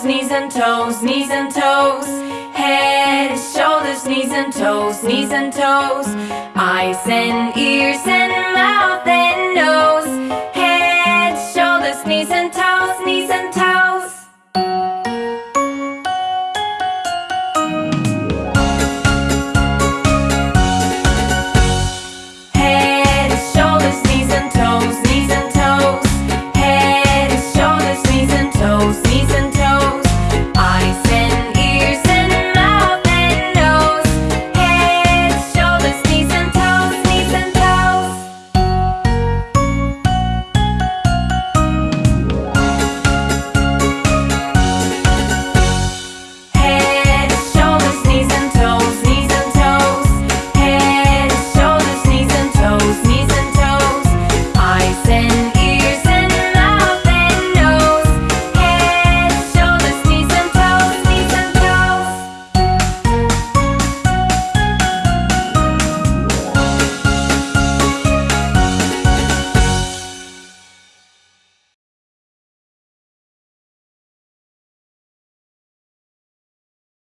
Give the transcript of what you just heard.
shoulders, knees and toes, knees and toes. Head, shoulders, knees and toes, knees and toes. Eyes and ears and mouth and nose. Head, shoulders, knees and toes, knees and toes.